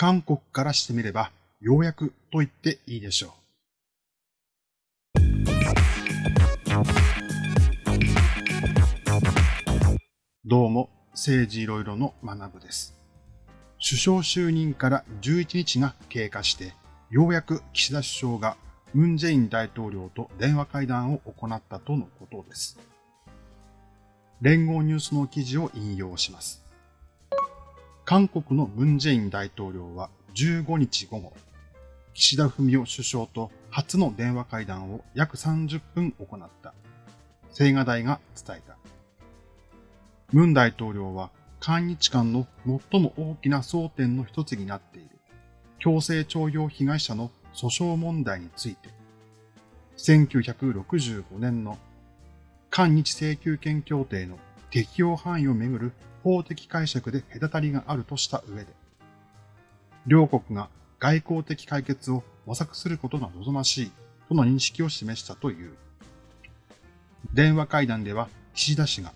韓国からしてみれば、ようやくと言っていいでしょう。どうも、政治いろいろの学部です。首相就任から11日が経過して、ようやく岸田首相がムン・ジェイン大統領と電話会談を行ったとのことです。連合ニュースの記事を引用します。韓国のムン・ジェイン大統領は15日午後、岸田文雄首相と初の電話会談を約30分行った。青瓦台が伝えた。ムン大統領は韓日間の最も大きな争点の一つになっている強制徴用被害者の訴訟問題について、1965年の韓日請求権協定の適用範囲をめぐる法的解釈で隔たりがあるとした上で、両国が外交的解決を模索することが望ましいとの認識を示したという。電話会談では岸田氏が、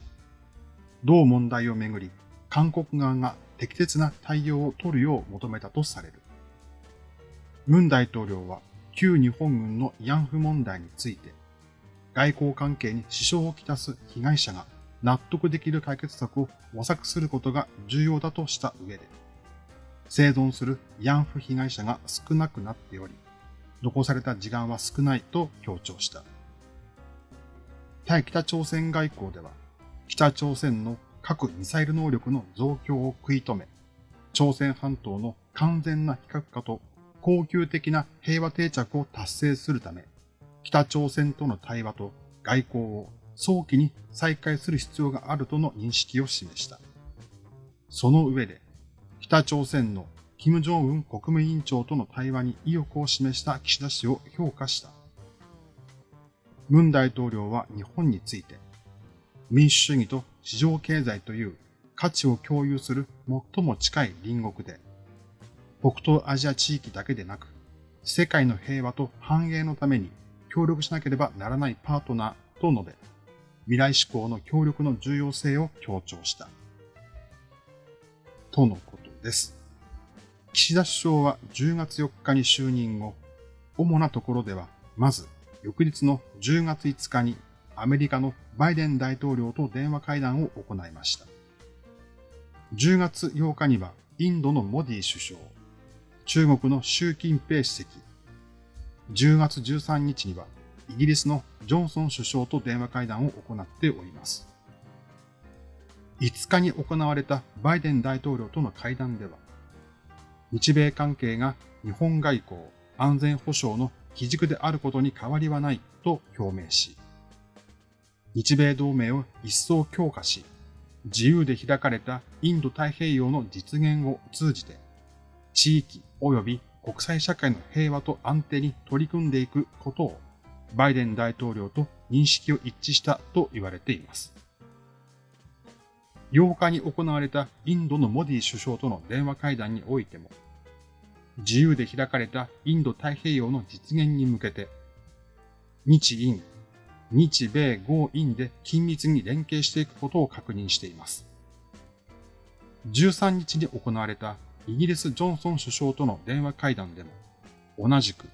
同問題をめぐり韓国側が適切な対応を取るよう求めたとされる。ムン大統領は旧日本軍の慰安婦問題について、外交関係に支障をきたす被害者が納得できる解決策を模索することが重要だとした上で、生存する慰安婦被害者が少なくなっており、残された時間は少ないと強調した。対北朝鮮外交では、北朝鮮の核ミサイル能力の増強を食い止め、朝鮮半島の完全な非核化と恒久的な平和定着を達成するため、北朝鮮との対話と外交を早期に再開する必要があるとの認識を示した。その上で、北朝鮮の金正恩国務委員長との対話に意欲を示した岸田氏を評価した。文大統領は日本について、民主主義と市場経済という価値を共有する最も近い隣国で、北東アジア地域だけでなく、世界の平和と繁栄のために協力しなければならないパートナーと述べ、未来志向の協力の重要性を強調した。とのことです。岸田首相は10月4日に就任後、主なところでは、まず、翌日の10月5日にアメリカのバイデン大統領と電話会談を行いました。10月8日にはインドのモディ首相、中国の習近平主席、10月13日にはイギリスのジョンソン首相と電話会談を行っております。5日に行われたバイデン大統領との会談では、日米関係が日本外交、安全保障の基軸であることに変わりはないと表明し、日米同盟を一層強化し、自由で開かれたインド太平洋の実現を通じて、地域及び国際社会の平和と安定に取り組んでいくことを、バイデン大統領と認識を一致したと言われています。8日に行われたインドのモディ首相との電話会談においても、自由で開かれたインド太平洋の実現に向けて、日印、日米豪印で緊密に連携していくことを確認しています。13日に行われたイギリス・ジョンソン首相との電話会談でも、同じく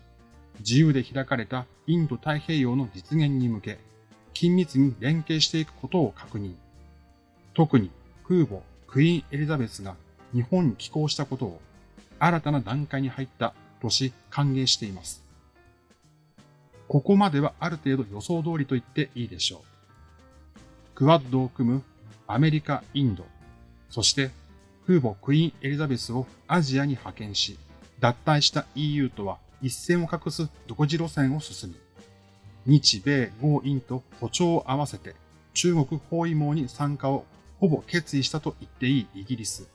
自由で開かれたインド太平洋の実現に向け、緊密に連携していくことを確認。特に空母クイーン・エリザベスが日本に寄港したことを新たな段階に入ったとし歓迎しています。ここまではある程度予想通りと言っていいでしょう。クワッドを組むアメリカ、インド、そして空母クイーンエリザベスをアジアに派遣し、脱退した EU とは一線を画す独自路線を進み、日米豪印と歩調を合わせて中国包囲網に参加をほぼ決意したと言っていいイギリス。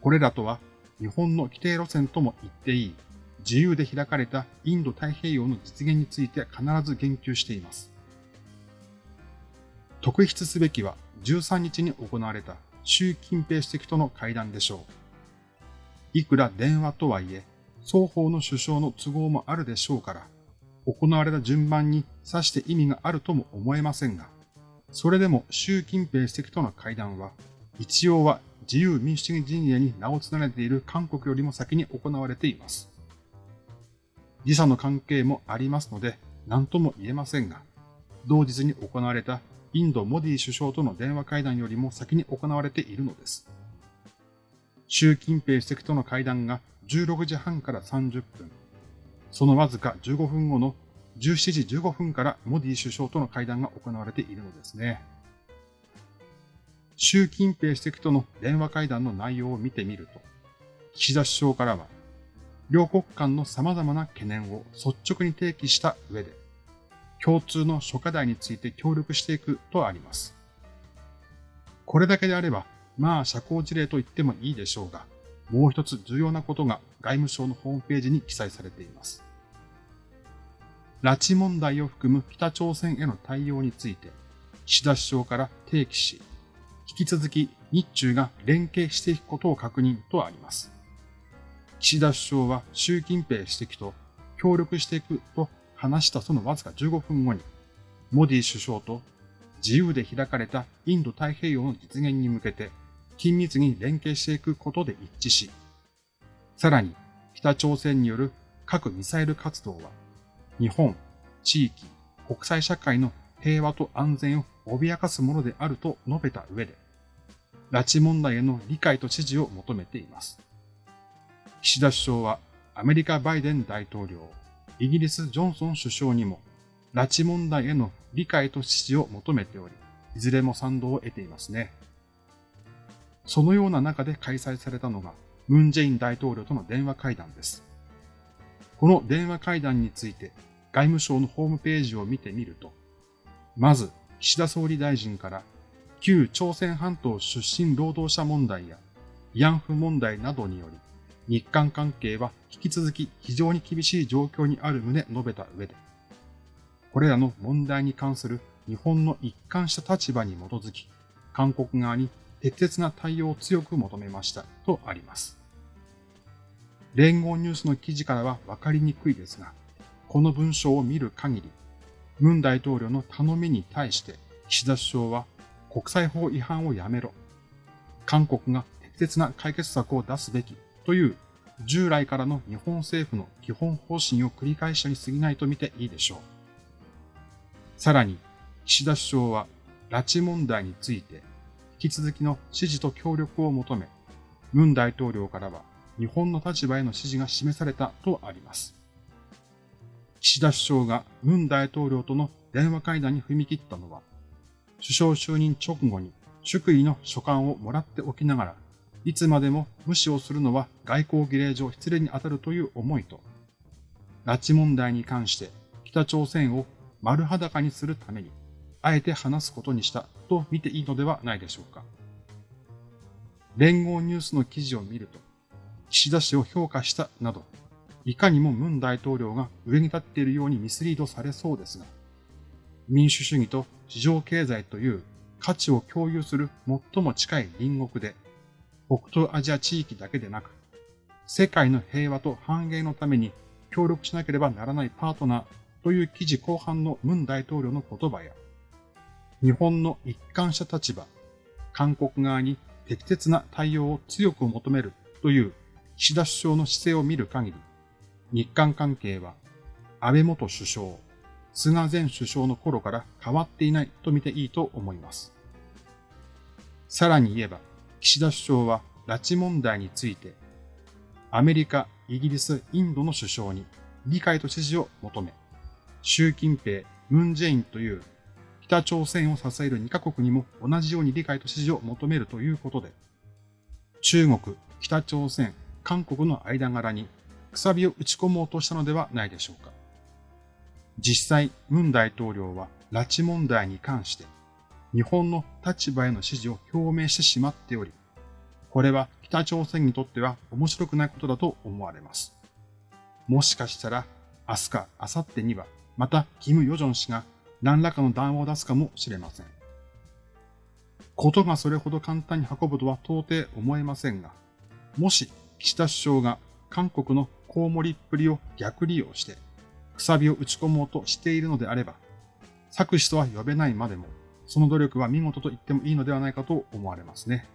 これらとは日本の規定路線とも言っていい自由で開かれたインド太平洋の実現について必ず言及しています。特筆すべきは13日に行われた習近平主席との会談でしょう。いくら電話とはいえ、双方の首相の都合もあるでしょうから、行われた順番に指して意味があるとも思えませんが、それでも習近平主席との会談は、一応は自由民主主義陣営に名を連ねている韓国よりも先に行われています。時差の関係もありますので、何とも言えませんが、同日に行われたインド・モディ首相との電話会談よりも先に行われているのです。習近平主席との会談が16時半から30分、そのわずか15分後の17時15分からモディ首相との会談が行われているのですね。習近平主席との電話会談の内容を見てみると、岸田首相からは、両国間の様々な懸念を率直に提起した上で、共通の諸課題について協力していくとあります。これだけであれば、まあ社交辞令と言ってもいいでしょうが、もう一つ重要なことが外務省のホームページに記載されています。拉致問題を含む北朝鮮への対応について、岸田首相から提起し、引き続き日中が連携していくことを確認とあります。岸田首相は習近平主席と協力していくと話したそのわずか15分後に、モディ首相と自由で開かれたインド太平洋の実現に向けて緊密に連携していくことで一致し、さらに北朝鮮による核ミサイル活動は日本、地域、国際社会の平和と安全を脅かすものであると述べた上で、拉致問題への理解と支持を求めています。岸田首相はアメリカバイデン大統領、イギリスジョンソン首相にも拉致問題への理解と支持を求めており、いずれも賛同を得ていますね。そのような中で開催されたのが、ムン・ジェイン大統領との電話会談です。この電話会談について、外務省のホームページを見てみると、まず、岸田総理大臣から、旧朝鮮半島出身労働者問題や慰安婦問題などにより、日韓関係は引き続き非常に厳しい状況にある旨述べた上で、これらの問題に関する日本の一貫した立場に基づき、韓国側に適切な対応を強く求めましたとあります。連合ニュースの記事からはわかりにくいですが、この文章を見る限り、ムン大統領の頼みに対して岸田首相は国際法違反をやめろ。韓国が適切な解決策を出すべきという従来からの日本政府の基本方針を繰り返したに過ぎないと見ていいでしょう。さらに、岸田首相は拉致問題について引き続きの支持と協力を求め、ムン大統領からは日本の立場への支持が示されたとあります。岸田首相がムン大統領との電話会談に踏み切ったのは、首相就任直後に祝意の書簡をもらっておきながら、いつまでも無視をするのは外交儀礼上失礼に当たるという思いと、拉致問題に関して北朝鮮を丸裸にするために、あえて話すことにしたと見ていいのではないでしょうか。連合ニュースの記事を見ると、岸田氏を評価したなど、いかにもムン大統領が上に立っているようにミスリードされそうですが、民主主義と市場経済という価値を共有する最も近い隣国で、北東アジア地域だけでなく、世界の平和と繁栄のために協力しなければならないパートナーという記事後半のムン大統領の言葉や、日本の一貫した立場、韓国側に適切な対応を強く求めるという岸田首相の姿勢を見る限り、日韓関係は安倍元首相、菅前首相の頃から変わっていないと見ていいと思います。さらに言えば、岸田首相は拉致問題について、アメリカ、イギリス、インドの首相に理解と支持を求め、習近平、ムン・ジェインという北朝鮮を支える2カ国にも同じように理解と支持を求めるということで、中国、北朝鮮、韓国の間柄にくさびを打ち込もうとしたのではないでしょうか。実際、ムン大統領は拉致問題に関して日本の立場への支持を表明してしまっており、これは北朝鮮にとっては面白くないことだと思われます。もしかしたら明日か明後日にはまたキム・ヨジョン氏が何らかの談話を出すかもしれません。ことがそれほど簡単に運ぶとは到底思えませんが、もし岸田首相が韓国のコウモリっぷりを逆利用して、くさびを打ち込もうとしているのであれば、作詞とは呼べないまでも、その努力は見事と言ってもいいのではないかと思われますね。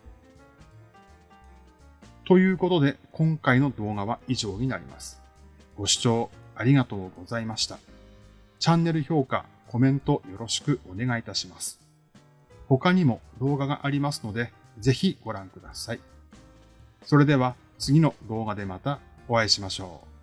ということで、今回の動画は以上になります。ご視聴ありがとうございました。チャンネル評価、コメントよろしくお願いいたします。他にも動画がありますので、ぜひご覧ください。それでは次の動画でまたお会いしましょう。